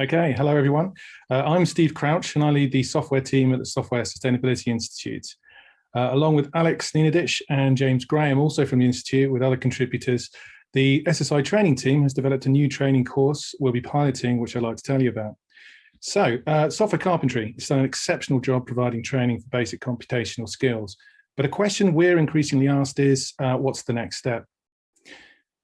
Okay, hello everyone. Uh, I'm Steve Crouch and I lead the software team at the Software Sustainability Institute. Uh, along with Alex Nenadic and James Graham, also from the Institute with other contributors, the SSI training team has developed a new training course we'll be piloting, which I'd like to tell you about. So, uh, software carpentry has done an exceptional job providing training for basic computational skills. But a question we're increasingly asked is, uh, what's the next step?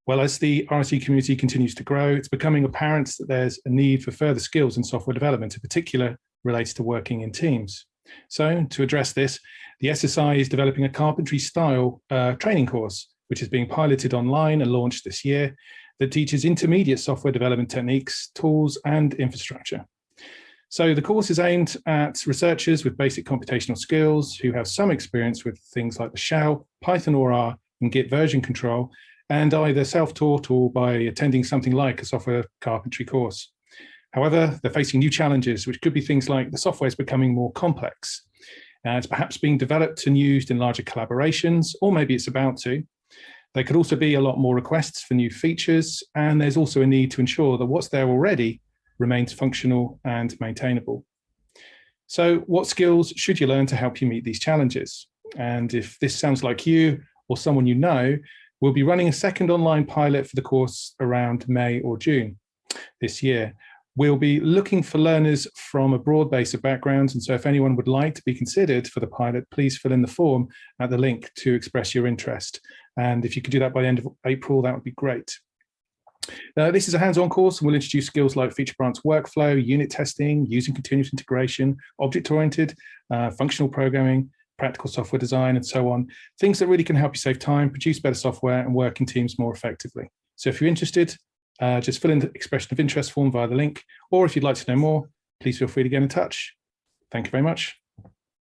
Well, as the RSE community continues to grow, it's becoming apparent that there's a need for further skills in software development, in particular related to working in teams. So to address this, the SSI is developing a carpentry style uh, training course, which is being piloted online and launched this year, that teaches intermediate software development techniques, tools, and infrastructure. So the course is aimed at researchers with basic computational skills who have some experience with things like the shell, Python or R, and Git version control, and either self-taught or by attending something like a software carpentry course. However, they're facing new challenges, which could be things like the software is becoming more complex. Uh, it's perhaps being developed and used in larger collaborations, or maybe it's about to. There could also be a lot more requests for new features, and there's also a need to ensure that what's there already remains functional and maintainable. So what skills should you learn to help you meet these challenges? And if this sounds like you or someone you know, We'll be running a second online pilot for the course around May or June this year. We'll be looking for learners from a broad base of backgrounds. And so if anyone would like to be considered for the pilot, please fill in the form at the link to express your interest. And if you could do that by the end of April, that would be great. This is a hands-on course and we'll introduce skills like feature branch workflow, unit testing, using continuous integration, object-oriented, uh, functional programming, practical software design and so on, things that really can help you save time, produce better software and work in teams more effectively. So if you're interested, uh, just fill in the expression of interest form via the link, or if you'd like to know more, please feel free to get in touch. Thank you very much.